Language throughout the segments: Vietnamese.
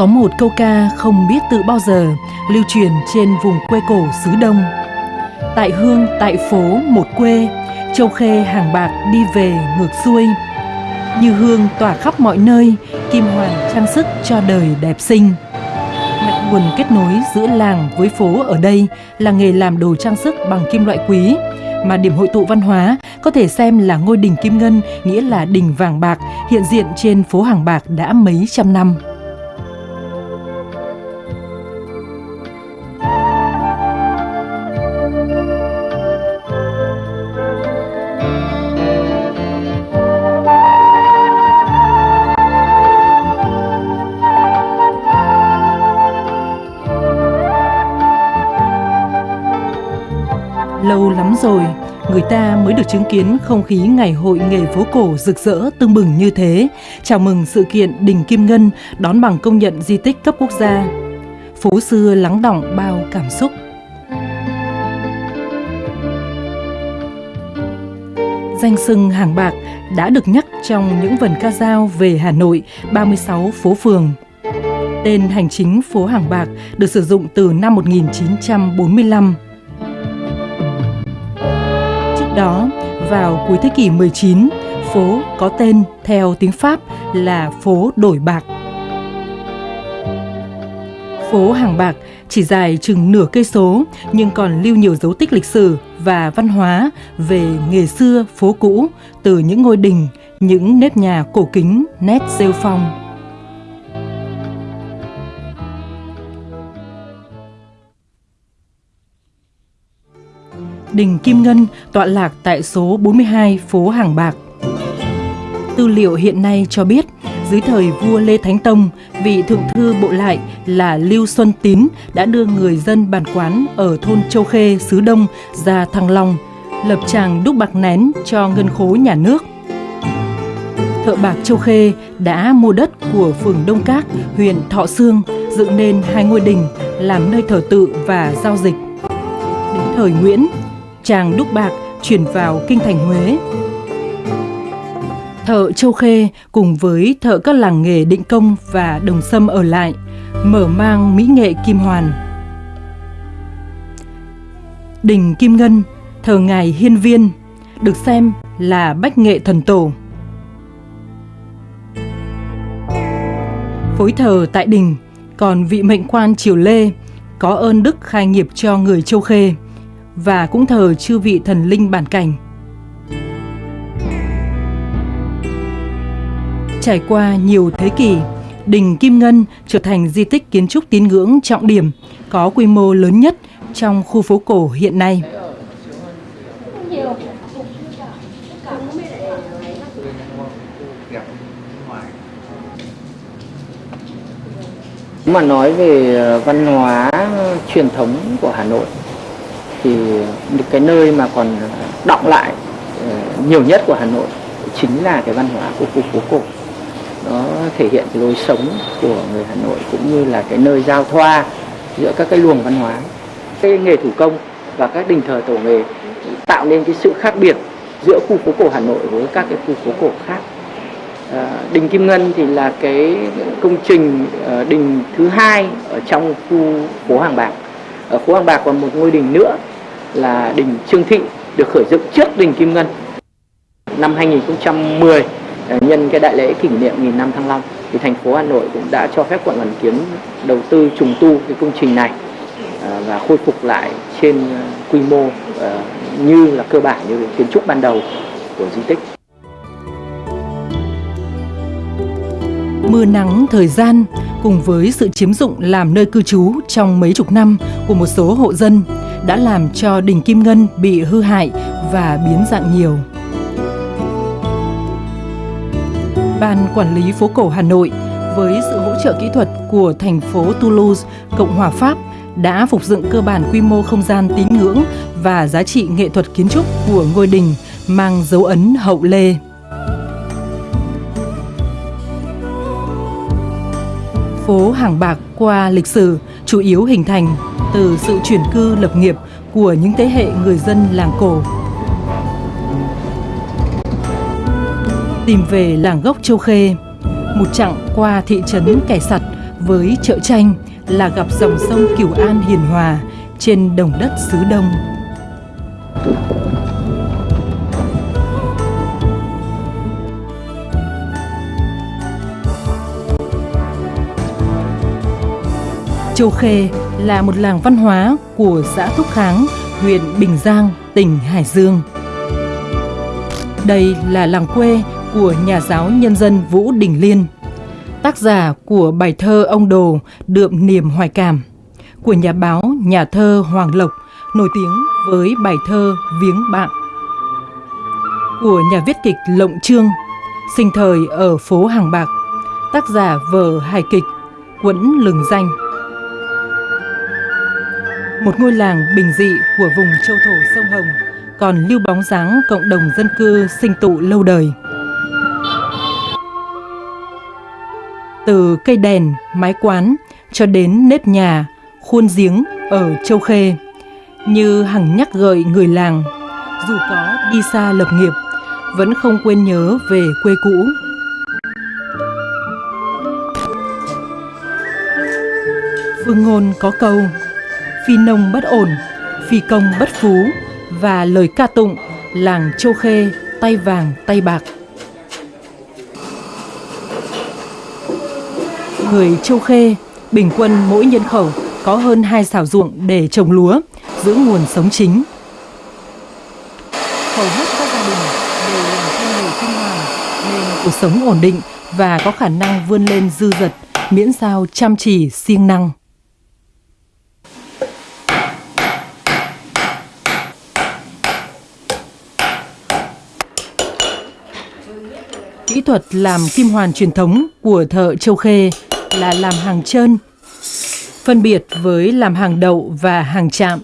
Có một câu ca không biết từ bao giờ lưu truyền trên vùng quê cổ xứ Đông. Tại hương, tại phố, một quê, châu khê hàng bạc đi về ngược xuôi. Như hương tỏa khắp mọi nơi, kim hoàn trang sức cho đời đẹp xinh. Mạch nguồn kết nối giữa làng với phố ở đây là nghề làm đồ trang sức bằng kim loại quý, mà điểm hội tụ văn hóa có thể xem là ngôi đình kim ngân, nghĩa là đình vàng bạc, hiện diện trên phố hàng bạc đã mấy trăm năm. Mới được chứng kiến không khí ngày hội nghề phố cổ rực rỡ tưng bừng như thế, chào mừng sự kiện Đình Kim Ngân đón bằng công nhận di tích cấp quốc gia. Phố xưa lắng đọng bao cảm xúc. Danh sưng hàng bạc đã được nhắc trong những vần ca dao về Hà Nội 36 phố phường. Tên hành chính phố Hàng Bạc được sử dụng từ năm 1945 đó, vào cuối thế kỷ 19, phố có tên theo tiếng Pháp là phố Đổi Bạc. Phố Hàng Bạc chỉ dài chừng nửa cây số nhưng còn lưu nhiều dấu tích lịch sử và văn hóa về nghề xưa phố cũ từ những ngôi đình, những nếp nhà cổ kính, nét rêu phong. Đình Kim Ngân tọa lạc tại số 42 phố Hàng Bạc. Tư liệu hiện nay cho biết, dưới thời vua Lê Thánh Tông, vị thượng thư bộ lại là Lưu Xuân Tín đã đưa người dân bản quán ở thôn Châu Khê, xứ Đông ra Thăng Long, lập tràng đúc bạc nén cho ngân khố nhà nước. Thợ bạc Châu Khê đã mua đất của phường Đông Các, huyện Thọ Sương, dựng nên hai ngôi đình làm nơi thờ tự và giao dịch. Đến thời Nguyễn, chàng đúc bạc chuyển vào kinh thành Huế. Thợ Châu Khê cùng với thợ các làng nghề Định Công và Đồng Sâm ở lại, mở mang mỹ nghệ kim hoàn. Đình Kim Ngân, thờ ngài Hiên Viên, được xem là bách nghệ thần tổ. Phối thờ tại đình, còn vị mệnh quan triều Lê có ơn đức khai nghiệp cho người Châu Khê và cũng thờ chư vị thần linh bản cảnh. Trải qua nhiều thế kỷ, Đình Kim Ngân trở thành di tích kiến trúc tín ngưỡng trọng điểm có quy mô lớn nhất trong khu phố cổ hiện nay. Mà nói về văn hóa truyền thống của Hà Nội thì cái nơi mà còn động lại ờ, nhiều nhất của Hà Nội chính là cái văn hóa của khu phố cổ. Nó thể hiện cái lối sống của người Hà Nội cũng như là cái nơi giao thoa giữa các cái luồng văn hóa. Cái nghề thủ công và các đình thờ tổ nghề tạo nên cái sự khác biệt giữa khu phố cổ Hà Nội với các cái khu phố cổ khác. À, đình Kim Ngân thì là cái công trình ờ, đình thứ hai ở trong khu phố Hàng Bạc. Ở phố Hàng Bạc còn một ngôi đình nữa là đình Trương Thị được khởi dựng trước đình Kim Ngân năm 2010 à, nhân cái đại lễ kỷ niệm nghìn năm Thăng Long, thì thành phố Hà Nội cũng đã cho phép quận Hoàn Kiếm đầu tư trùng tu cái công trình này à, và khôi phục lại trên à, quy mô như là cơ bản như kiến trúc ban đầu của di tích. Mưa nắng, thời gian cùng với sự chiếm dụng làm nơi cư trú trong mấy chục năm của một số hộ dân đã làm cho đình Kim Ngân bị hư hại và biến dạng nhiều. Ban Quản lý phố cổ Hà Nội với sự hỗ trợ kỹ thuật của thành phố Toulouse, Cộng hòa Pháp đã phục dựng cơ bản quy mô không gian tín ngưỡng và giá trị nghệ thuật kiến trúc của ngôi đình mang dấu ấn hậu lê. Phố Hàng Bạc qua lịch sử chủ yếu hình thành từ sự chuyển cư lập nghiệp của những thế hệ người dân làng cổ. Tìm về làng gốc Châu Khê, một chặng qua thị trấn Kẻ Sặt với chợ tranh là gặp dòng sông Cửu An hiền hòa trên đồng đất xứ Đông. Châu Khê là một làng văn hóa của xã Thúc Kháng, huyện Bình Giang, tỉnh Hải Dương. Đây là làng quê của nhà giáo nhân dân Vũ Đình Liên, tác giả của bài thơ Ông Đồ đượm niềm hoài cảm, của nhà báo, nhà thơ Hoàng Lộc, nổi tiếng với bài thơ Viếng Bạn, của nhà viết kịch Lộng Trương, sinh thời ở phố Hàng Bạc, tác giả vở hài kịch Quẫn Lừng Danh một ngôi làng bình dị của vùng châu thổ sông Hồng còn lưu bóng dáng cộng đồng dân cư sinh tụ lâu đời. Từ cây đèn, mái quán cho đến nếp nhà, khuôn giếng ở Châu Khê, như hằng nhắc gợi người làng, dù có đi xa lập nghiệp, vẫn không quên nhớ về quê cũ. Phương ngôn có câu phi nông bất ổn, phi công bất phú và lời ca tụng làng Châu Khê tay vàng tay bạc. Người Châu Khê bình quân mỗi nhân khẩu có hơn hai xảo ruộng để trồng lúa, giữ nguồn sống chính. Hầu hết các gia đình đều làm theo nghề kinh hoàng nên cuộc sống ổn định và có khả năng vươn lên dư dật miễn sao chăm chỉ siêng năng. Kỹ thuật làm kim hoàn truyền thống của thợ Châu Khê là làm hàng trơn, phân biệt với làm hàng đậu và hàng chạm.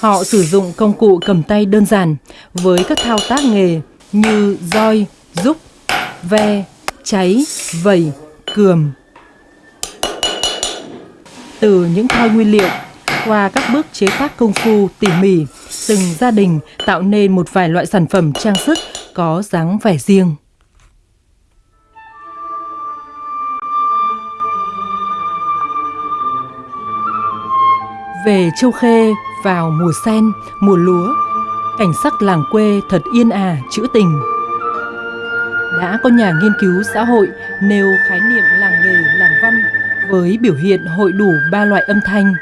Họ sử dụng công cụ cầm tay đơn giản với các thao tác nghề như roi, rúc, ve, cháy, vẩy, cườm. Từ những thoi nguyên liệu, qua các bước chế tác công phu tỉ mỉ, từng gia đình tạo nên một vài loại sản phẩm trang sức có dáng vẻ riêng. Về Châu Khê vào mùa sen, mùa lúa, cảnh sắc làng quê thật yên ả, trữ tình. Đã có nhà nghiên cứu xã hội nêu khái niệm làng nghề, làng văn với biểu hiện hội đủ ba loại âm thanh.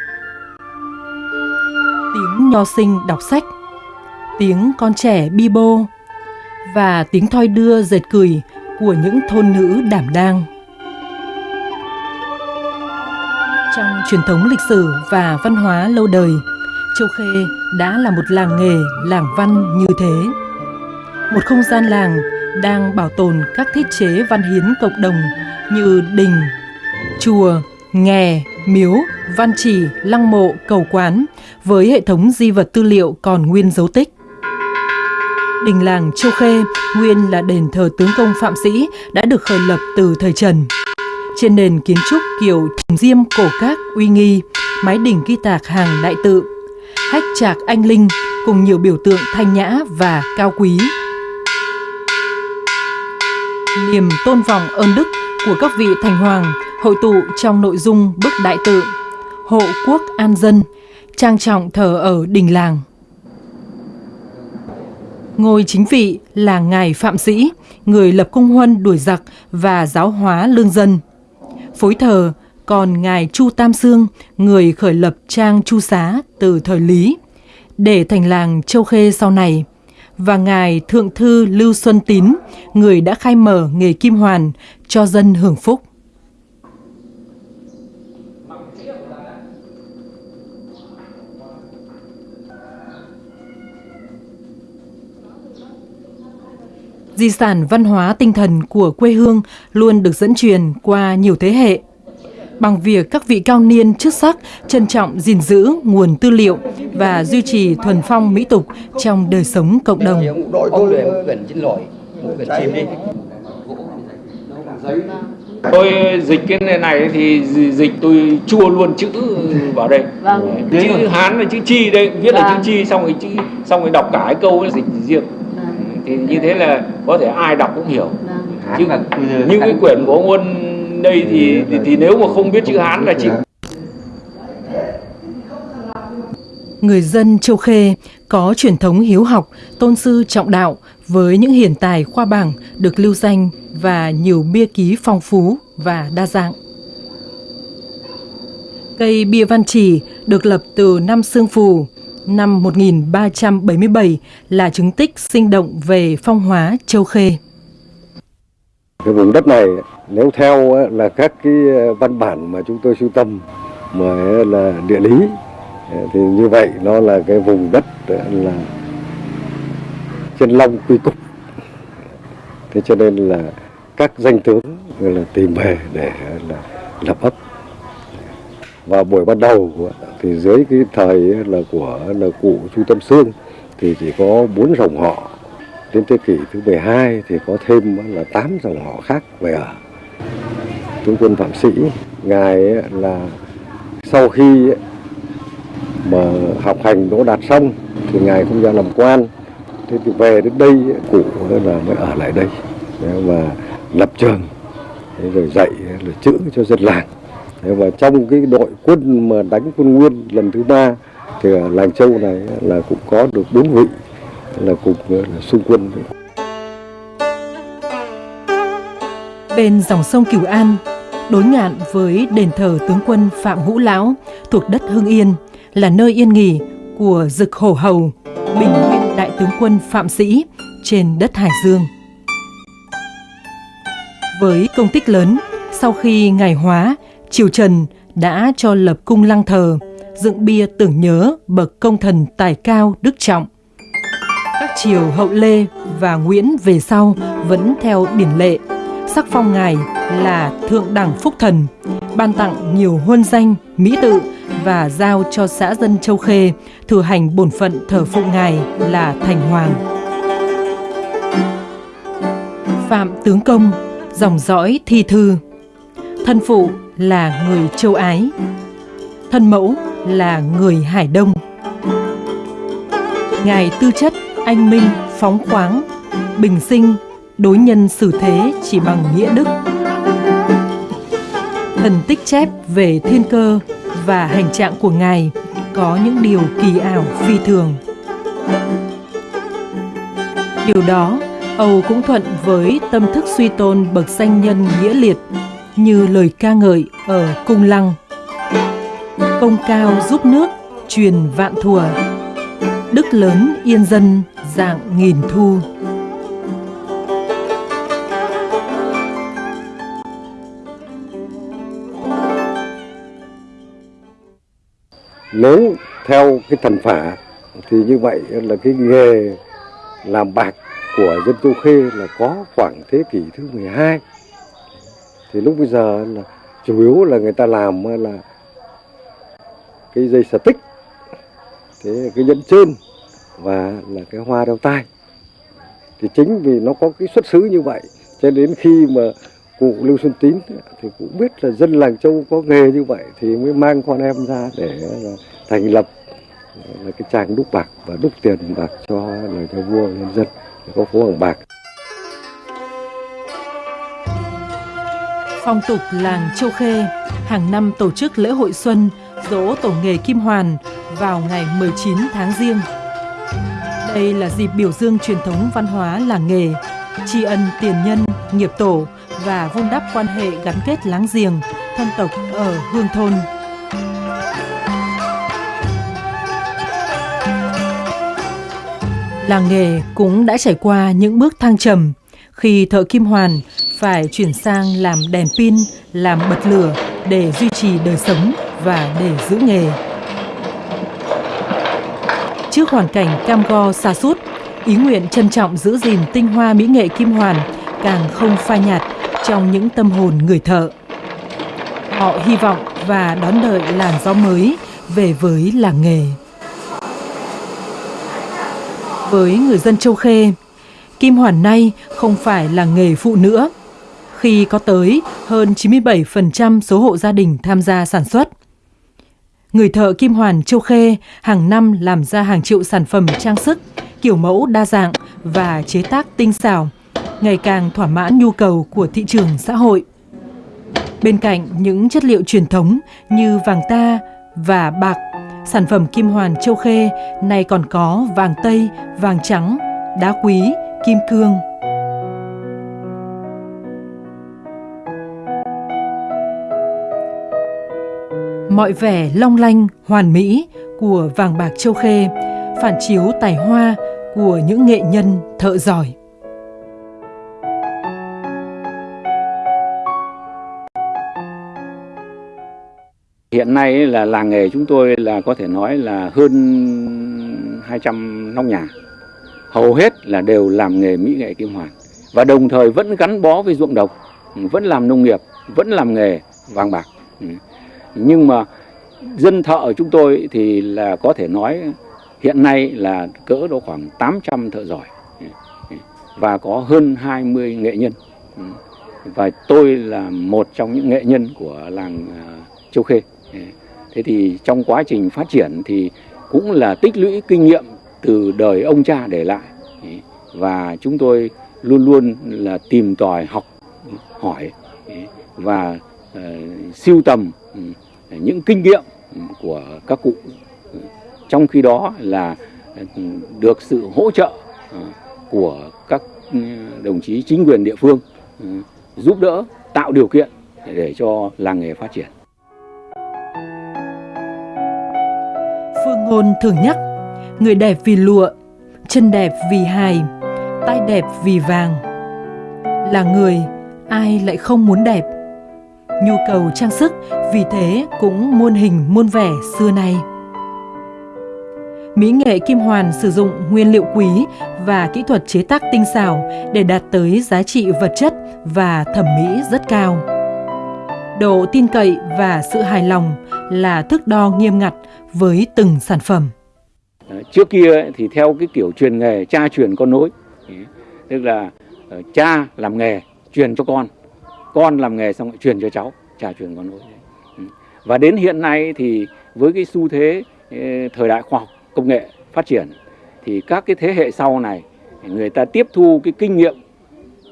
Tiếng nho sinh đọc sách, tiếng con trẻ bi bô và tiếng thoi đưa dệt cười của những thôn nữ đảm đang. Trong truyền thống lịch sử và văn hóa lâu đời, Châu Khê đã là một làng nghề, làng văn như thế. Một không gian làng đang bảo tồn các thiết chế văn hiến cộng đồng như đình, chùa, nghè, miếu, văn trì lăng mộ, cầu quán với hệ thống di vật tư liệu còn nguyên dấu tích. Đình làng Châu Khê nguyên là đền thờ tướng công Phạm Sĩ đã được khởi lập từ thời Trần trên nền kiến trúc kiểu trùng diêm cổ các uy nghi, mái đỉnh ghi tạc hàng đại tự, hách trạc anh linh cùng nhiều biểu tượng thanh nhã và cao quý. Niềm tôn vọng ơn đức của các vị thành hoàng hội tụ trong nội dung bức đại tự Hộ quốc an dân, trang trọng thờ ở đình làng. Ngôi chính vị là Ngài Phạm Sĩ, người lập công huân đuổi giặc và giáo hóa lương dân – phối thờ còn ngài Chu Tam Sương, người khởi lập trang Chu Xá từ thời Lý, để thành làng Châu Khê sau này, và ngài Thượng thư Lưu Xuân Tín, người đã khai mở nghề kim hoàn cho dân hưởng phúc. Di sản văn hóa tinh thần của quê hương luôn được dẫn truyền qua nhiều thế hệ. Bằng việc các vị cao niên chức sắc trân trọng gìn giữ nguồn tư liệu và duy trì thuần phong mỹ tục trong đời sống cộng đồng. Tôi dịch cái này, này thì dịch tôi chua luôn chữ vào đây. Vâng. Chữ Hán và chữ Chi đây, viết là chữ vâng. Chi xong rồi chữ xong rồi đọc cả cái câu dịch riêng như thế là có thể ai đọc cũng hiểu vâng. chứ những cái quyển của ông bên đây thì thì, thì nếu mà không biết chữ Hán là chịu Người dân Châu Khê có truyền thống hiếu học, tôn sư trọng đạo với những hiển tài khoa bảng được lưu danh và nhiều bia ký phong phú và đa dạng. Cây bia văn chỉ được lập từ năm Sương Phù, năm 1377 là chứng tích sinh động về phong hóa Châu Khê. Cái vùng đất này, nếu theo là các cái ờ, văn bản mà chúng tôi sưu tầm, mà là địa lý ờ, thì như vậy nó là cái vùng đất ờ, là chân long quy cục thế cho nên là các danh tướng là tìm về để là lập ấp và buổi ban đầu thì dưới cái thời là của là cụ Chu Tâm Sương thì chỉ có bốn dòng họ. Đến thế kỷ thứ 12 thì có thêm là tám dòng họ khác về ở. Tướng quân phạm sĩ, ngài là sau khi mà học hành đỗ đạt xong thì ngài không ra làm quan. Thế thì về đến đây, cụ là mới ở lại đây. Và lập trường rồi dạy, rồi chữ cho dân làng và trong cái đội quân mà đánh quân nguyên lần thứ ba thì ở làng châu này là cũng có được bốn vị là cùng là xung quân Bên dòng sông Cửu An, đối ngạn với đền thờ tướng quân Phạm Ngũ Lão thuộc đất Hưng Yên là nơi yên nghỉ của Dực Hổ Hầu, bình nguyên đại tướng quân Phạm Sĩ trên đất Hải Dương. Với công tích lớn, sau khi ngày hóa, triều Trần đã cho lập cung lăng thờ, dựng bia tưởng nhớ bậc công thần tài cao đức trọng. Các triều hậu Lê và Nguyễn về sau vẫn theo điển lệ, sắc phong ngài là thượng đẳng phúc thần, ban tặng nhiều huân danh, mỹ tự và giao cho xã dân Châu Khê thừa hành bổn phận thờ phụng ngài là thành hoàng. Phạm Tướng Công, dòng dõi thi thư. Thân phụ là người châu Ái. Thân mẫu là người Hải Đông. Ngài tư chất anh minh, phóng khoáng, bình sinh, đối nhân xử thế chỉ bằng nghĩa đức. Thần tích chép về thiên cơ và hành trạng của Ngài có những điều kỳ ảo phi thường. Điều đó Âu cũng thuận với tâm thức suy tôn bậc danh nhân nghĩa liệt như lời ca ngợi ở Cung Lăng. Công cao giúp nước, truyền vạn thùa, đức lớn yên dân dạng nghìn thu. nếu theo cái thần phả thì như vậy là cái nghề làm bạc của dân Châu Khê là có khoảng thế kỷ thứ 12 thì lúc bây giờ là chủ yếu là người ta làm là cái dây xà tích thế cái nhẫn trên và là cái hoa đeo tai thì chính vì nó có cái xuất xứ như vậy, cho đến khi mà cụ Lưu Xuân Tín thì cũng biết là dân làng Châu có nghề như vậy thì mới mang con em ra để thành lập là cái trang đúc bạc và đúc tiền bạc cho lời cho vua nhân dân, có phố hàng bạc. Phong tục làng Châu Khê hàng năm tổ chức lễ hội xuân dỗ tổ nghề Kim Hoàn vào ngày 19 tháng Giêng. Đây là dịp biểu dương truyền thống văn hóa làng nghề, tri ân tiền nhân, nghiệp tổ và vun đắp quan hệ gắn kết láng giềng, thân tộc ở hương thôn. Làng nghề cũng đã trải qua những bước thăng trầm khi thợ kim hoàn phải chuyển sang làm đèn pin, làm bật lửa để duy trì đời sống và để giữ nghề. Trước hoàn cảnh cam go xa sút ý nguyện trân trọng giữ gìn tinh hoa mỹ nghệ kim hoàn càng không phai nhạt trong những tâm hồn người thợ. Họ hy vọng và đón đợi làn gió mới về với làng nghề. Với người dân Châu Khê, kim hoàn nay không phải là nghề phụ nữa, khi có tới hơn 97% số hộ gia đình tham gia sản xuất. Người thợ kim hoàn Châu Khê hàng năm làm ra hàng triệu sản phẩm trang sức, kiểu mẫu đa dạng và chế tác tinh xảo, ngày càng thỏa mãn nhu cầu của thị trường xã hội. Bên cạnh những chất liệu truyền thống như vàng ta và bạc, sản phẩm kim hoàn châu Khê này còn có vàng tây, vàng trắng, đá quý, kim cương. Mọi vẻ long lanh, hoàn mỹ của vàng bạc châu Khê phản chiếu tài hoa của những nghệ nhân thợ giỏi. Hiện nay là làng nghề chúng tôi là có thể nói là hơn 200 nóc nhà. Hầu hết là đều làm nghề mỹ nghệ kim hoàn. Và đồng thời vẫn gắn bó với ruộng đồng, vẫn làm nông nghiệp, vẫn làm nghề vàng bạc. Ừ. Nhưng mà dân thợ chúng tôi thì là có thể nói hiện nay là cỡ độ khoảng 800 thợ giỏi. Ừ. Ừ. Và có hơn 20 nghệ nhân. Và tôi là một trong những nghệ nhân của làng à, Châu Khê. Thế thì trong quá trình phát triển thì cũng là tích lũy kinh nghiệm từ đời ông cha để lại. Và chúng tôi luôn luôn là tìm tòi học hỏi và uh, siêu tầm ừ, những kinh nghiệm ừ, của các cụ. Trong khi đó là ừ, được sự hỗ trợ của các đồng chí chính quyền địa phương giúp đỡ tạo điều kiện để cho làng nghề phát triển. Phương ngôn thường nhắc, người đẹp vì lụa, chân đẹp vì hài, tai đẹp vì vàng. Là người, ai lại không muốn đẹp? Nhu cầu trang sức vì thế cũng muôn hình muôn vẻ xưa nay. Mỹ nghệ kim hoàn sử dụng nguyên liệu quý và kỹ thuật chế tác tinh xảo để đạt tới giá trị vật chất và thẩm mỹ rất cao. Độ tin cậy và sự hài lòng là thước đo nghiêm ngặt với từng sản phẩm. Ờ, trước kia thì theo cái kiểu truyền nghề cha truyền con nối, tức là ờ, cha làm nghề truyền cho con, con làm nghề xong lại truyền cho cháu, cha truyền con nối. Và đến hiện nay thì với cái xu thế ờ, thời đại khoa học công nghệ phát triển thì các cái thế hệ sau này người ta tiếp thu cái kinh nghiệm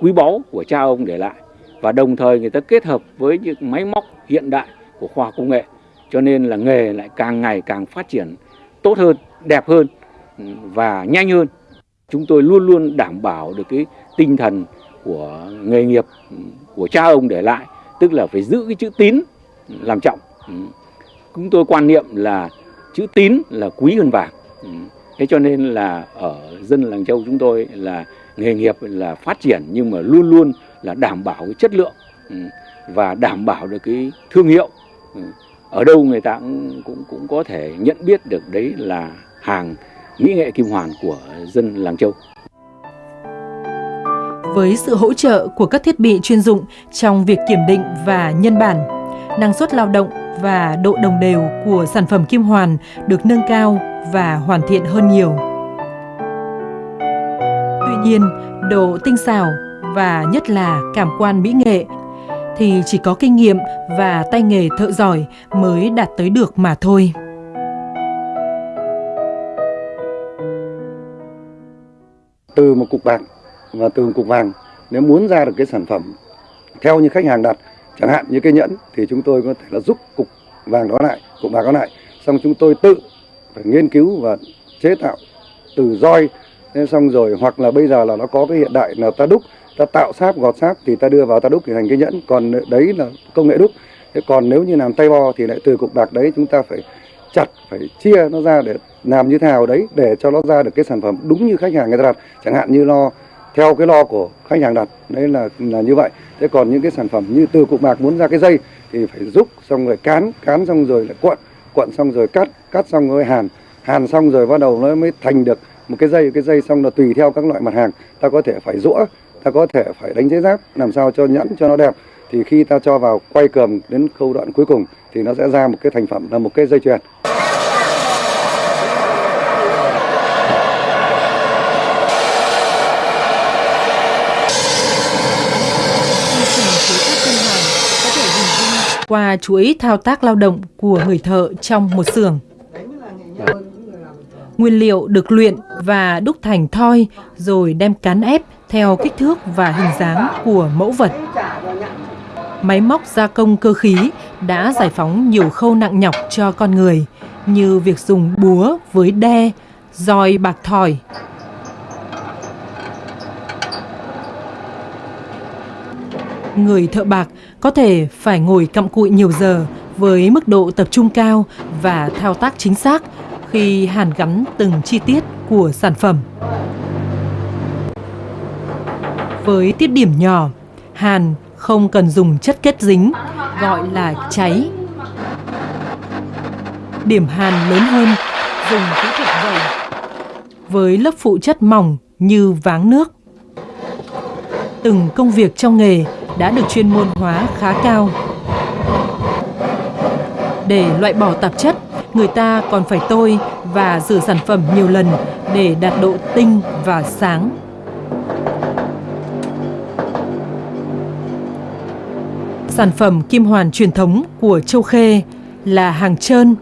quý báu của cha ông để lại và đồng thời người ta kết hợp với những máy móc hiện đại của khoa học công nghệ. Cho nên là nghề lại càng ngày càng phát triển tốt hơn đẹp hơn ừ, và nhanh hơn. Chúng tôi luôn luôn đảm bảo được cái tinh thần của nghề nghiệp ừ, của cha ông để lại, tức là phải giữ cái chữ tín làm trọng. Ừ. Chúng tôi quan niệm là chữ tín là quý hơn vàng. Thế cho nên là ở dân làng châu chúng tôi là nghề nghiệp là phát triển nhưng mà luôn luôn là đảm bảo cái chất lượng và đảm bảo được cái thương hiệu ở đâu người ta cũng, cũng cũng có thể nhận biết được đấy là hàng mỹ nghệ kim hoàn của dân làng châu. Với sự hỗ trợ của các thiết bị chuyên dụng trong việc kiểm định và nhân bản, năng suất lao động và độ đồng đều của sản phẩm kim hoàn được nâng cao và hoàn thiện hơn nhiều. Tuy nhiên, độ tinh xảo và nhất là cảm quan mỹ nghệ thì chỉ có kinh nghiệm và tay nghề thợ giỏi mới đạt tới được mà thôi. Từ một cục bạc và từ một cục vàng, nếu muốn ra được cái sản phẩm theo như khách hàng đặt, chẳng hạn như cái nhẫn, thì chúng tôi có thể là giúp cục vàng đó lại, cục bạc đó lại xong chúng tôi tự phải nghiên cứu và chế tạo từ roi xong rồi, hoặc là bây giờ là nó có cái hiện đại là ta đúc ta tạo sáp, gọt sáp thì ta đưa vào ta đúc thì thành cái nhẫn. Còn đấy là công nghệ đúc. Thế còn nếu như làm tay bo thì lại từ cục bạc đấy chúng ta phải chặt, phải chia nó ra để làm như thế nào đấy, để cho nó ra được cái sản phẩm đúng như khách hàng người ta đặt. Chẳng hạn như lo, theo cái lo của khách hàng đặt, đấy là là như vậy. Thế còn những cái sản phẩm như từ cục bạc muốn ra cái dây thì phải rút xong rồi cán cán xong rồi lại cuộn cuộn xong rồi cắt cắt xong rồi hàn. Hàn xong rồi bắt đầu nó mới thành được một cái dây cái dây xong là tùy theo các loại mặt hàng. Ta có thể phải rũa ta có thể phải đánh giấy giáp, làm sao cho nhẫn cho nó đẹp thì khi ta cho vào quay cườm đến khâu đoạn cuối cùng, thì nó sẽ ra một cái thành phẩm, là một cái dây chuyền qua chuỗi thao tác lao động của người thợ trong một xưởng. Nguyên liệu được luyện và đúc thành thoi, rồi đem cán ép theo kích thước và hình dáng của mẫu vật. máy móc gia công cơ khí đã giải phóng nhiều khâu nặng nhọc cho con người như việc dùng búa với đe, roi bạc thỏi. Người thợ bạc có thể phải ngồi cặm cụi nhiều giờ với mức độ tập trung cao và thao tác chính xác khi hàn gắn từng chi tiết của sản phẩm. Với tiết điểm nhỏ, hàn không cần dùng chất kết dính, gọi là cháy. Điểm hàn lớn hơn, dùng kỹ thuật dày, với lớp phụ chất mỏng như váng nước. Từng công việc trong nghề đã được chuyên môn hóa khá cao. Để loại bỏ tạp chất, người ta còn phải tôi và rửa sản phẩm nhiều lần để đạt độ tinh và sáng. Sản phẩm kim hoàn truyền thống của Châu Khê là hàng trơn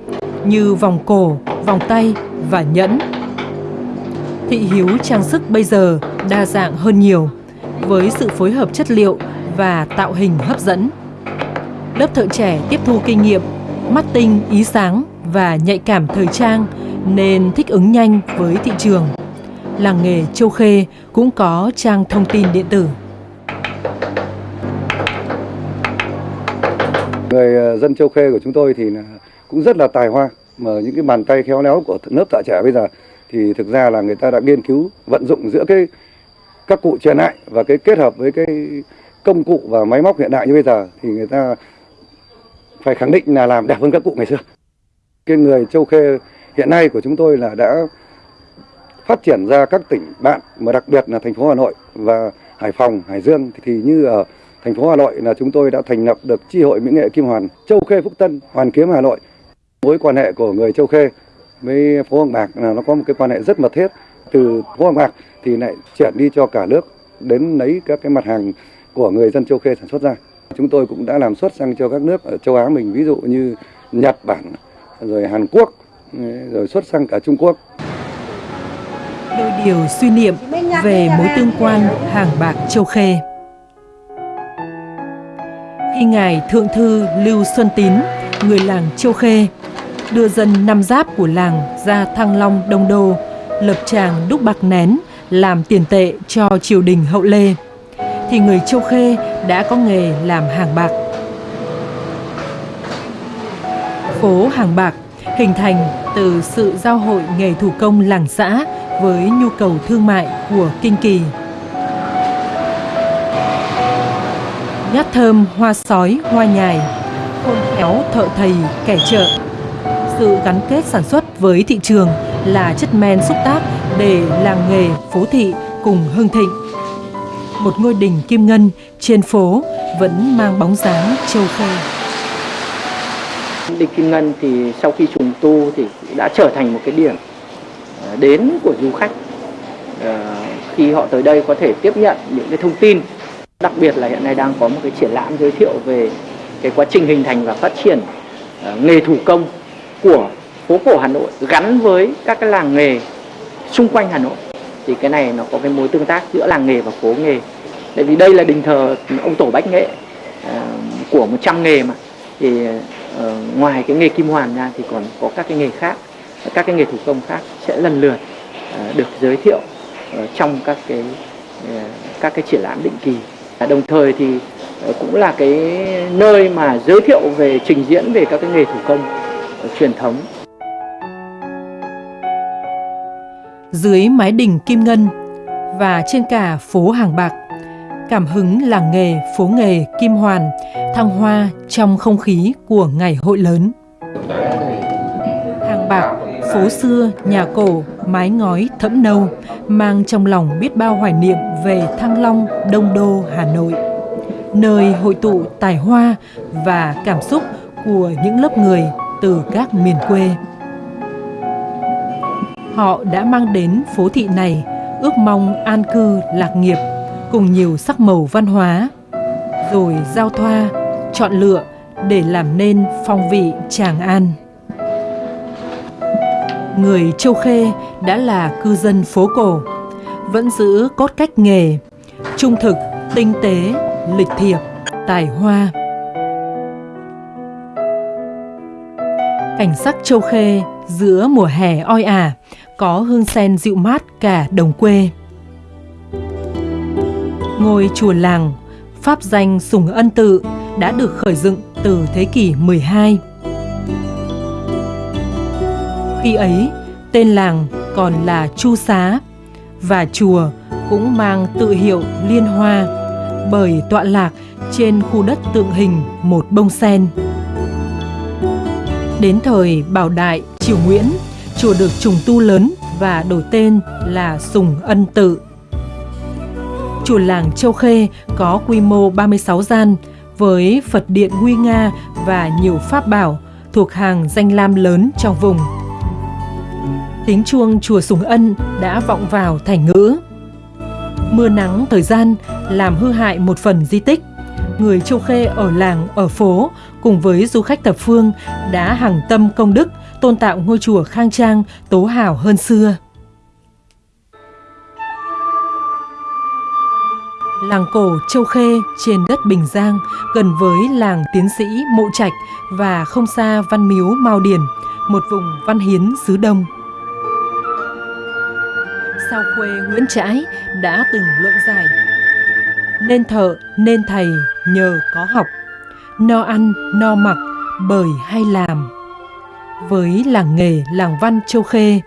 như vòng cổ, vòng tay và nhẫn. Thị hiếu trang sức bây giờ đa dạng hơn nhiều với sự phối hợp chất liệu và tạo hình hấp dẫn. Lớp thợ trẻ tiếp thu kinh nghiệm, mắt tinh, ý sáng và nhạy cảm thời trang nên thích ứng nhanh với thị trường. Làng nghề Châu Khê cũng có trang thông tin điện tử. Người ờ, dân Châu Khê của chúng tôi thì cũng rất là tài hoa mà những cái bàn tay khéo léo của lớp thợ trẻ bây giờ thì thực ra là người ta đã nghiên cứu vận dụng giữa cái các cụ truyền lại và cái kết hợp với cái công cụ và máy móc hiện đại như bây giờ thì người ta phải khẳng định là làm đẹp hơn các cụ ngày xưa. Cái người Châu Khê hiện nay của chúng tôi là đã phát triển ra các tỉnh bạn mà đặc biệt là thành phố Hà Nội và Hải Phòng, Hải Dương thì như ở thành phố Hà Nội là chúng tôi đã thành lập được chi hội mỹ nghệ Kim Hoàn Châu Khê Phúc Tân Hoàn Kiếm Hà Nội. Mối quan hệ của người Châu Khê với phố Hoàng Bạc là nó có một cái quan hệ rất mật thiết. Từ phố Hoàng Bạc thì lại chuyển đi cho cả nước đến lấy các cái mặt hàng của người dân Châu Khê sản xuất ra. Chúng tôi cũng đã làm xuất sang cho các nước ở châu Á mình ví dụ như Nhật Bản, rồi Hàn Quốc, rồi xuất sang cả Trung Quốc. Đôi điều suy niệm về mối tương quan hàng bạc Châu Khê. Khi Ngài Thượng Thư Lưu Xuân Tín, người làng Châu Khê, đưa dân năm giáp của làng ra Thăng Long Đông Đô, lập tràng đúc bạc nén làm tiền tệ cho triều đình hậu Lê, thì người Châu Khê đã có nghề làm hàng bạc. Phố Hàng Bạc hình thành từ sự giao hội nghề thủ công làng xã với nhu cầu thương mại của Kinh Kỳ. Nhát thơm, hoa sói, hoa nhài, khôn khéo thợ thầy, kẻ chợ. Sự gắn kết sản xuất với thị trường là chất men xúc tác để làng nghề phố thị cùng hưng thịnh. Một ngôi đình kim ngân trên phố vẫn mang bóng dáng châu khê. Đình Kim Ngân thì sau khi trùng tu thì đã trở thành một cái điểm ờ, đến của du khách ờ, khi họ tới đây có thể tiếp nhận những cái thông tin đặc biệt là hiện nay đang có một cái triển lãm giới thiệu về cái quá trình hình thành và phát triển ờ, nghề thủ công của phố cổ Hà Nội gắn với các cái làng nghề xung quanh Hà Nội. Thì cái này nó có cái mối tương tác giữa làng nghề và phố nghề. Tại vì đây là đình thờ ông tổ bách nghệ ờ, của 100 nghề mà. Thì uh, ngoài cái nghề kim hoàn ra thì còn có các cái nghề khác các cái nghề thủ công khác sẽ lần lượt uh, được giới thiệu uh, trong các cái các cái triển lãm định kỳ đồng thời thì ờ, cũng là cái nơi mà giới thiệu về trình diễn về các cái nghề thủ công ờ, truyền thống dưới mái đình kim ngân và trên cả phố hàng bạc cảm hứng làng nghề phố nghề Kim Hoàn thăng hoa trong không khí của ngày hội lớn. Hàng bạc, phố xưa, nhà cổ, mái ngói thẫm nâu mang trong lòng biết bao hoài niệm về Thăng Long, Đông Đô, Hà Nội. Nơi hội tụ tài hoa và cảm xúc của những lớp người từ các miền quê. Họ đã mang đến phố thị này ước mong an cư lạc nghiệp cùng nhiều sắc màu văn hóa, rồi giao thoa, chọn lựa để làm nên phong vị Tràng An người Châu Khê đã là cư dân phố cổ, vẫn giữ cốt cách nghề, trung thực, tinh tế, lịch thiệp, tài hoa. Cảnh sắc Châu Khê giữa mùa hè oi ả, có hương sen dịu mát cả đồng quê. Ngôi chùa làng, pháp danh Sùng Ân Tự đã được khởi dựng từ thế kỷ 12. Khi ấy, tên làng còn là Chu Xá và chùa cũng mang tự hiệu Liên Hoa bởi tọa lạc trên khu đất tượng hình một bông sen. Đến thời Bảo Đại, Triều Nguyễn, chùa được trùng tu lớn và đổi tên là Sùng Ân Tự. Chùa làng Châu Khê có quy mô 36 gian với Phật điện nguy nga và nhiều pháp bảo thuộc hàng danh lam lớn trong vùng. Tiếng chuông chùa Sùng Ân đã vọng vào thành ngữ. Mưa nắng thời gian làm hư hại một phần di tích. Người Châu Khê ở làng, ở phố cùng với du khách thập phương đã hàng tâm công đức tôn tạo ngôi chùa khang trang, tố hào hơn xưa. Làng cổ Châu Khê trên đất Bình Giang gần với làng tiến sĩ Mộ Trạch và không xa Văn Miếu Mao Điền, một vùng văn hiến xứ Đông. Sao khuê Nguyễn Trãi đã từng luận giải. Nên thợ, nên thầy nhờ có học. No ăn, no mặc, bởi hay làm. Với làng nghề, làng văn Châu Khê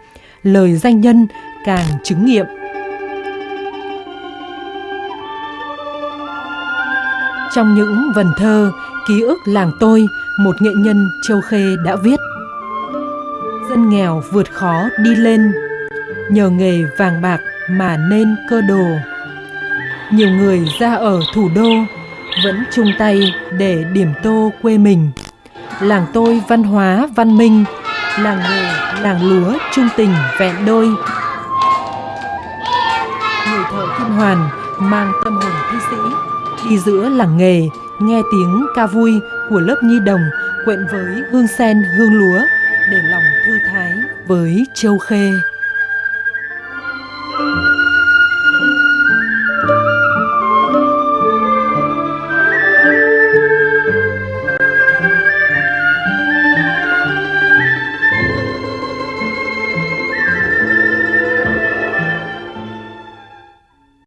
Lời danh nhân càng chứng nghiệm. Trong những vần thơ, ký ức làng tôi, một nghệ nhân Châu Khê đã viết. Dân nghèo vượt khó đi lên nhờ nghề vàng bạc mà nên cơ đồ. Nhiều người ra ở thủ đô vẫn chung tay để điểm tô quê mình. Làng tôi văn hóa văn minh, làng nghề, làng lúa trung tình vẹn đôi. Người thợ kim hoàn mang tâm hồn thi sĩ đi giữa làng nghề nghe tiếng ca vui của lớp nhi đồng quyện với hương sen hương lúa để lòng thư thái với châu khê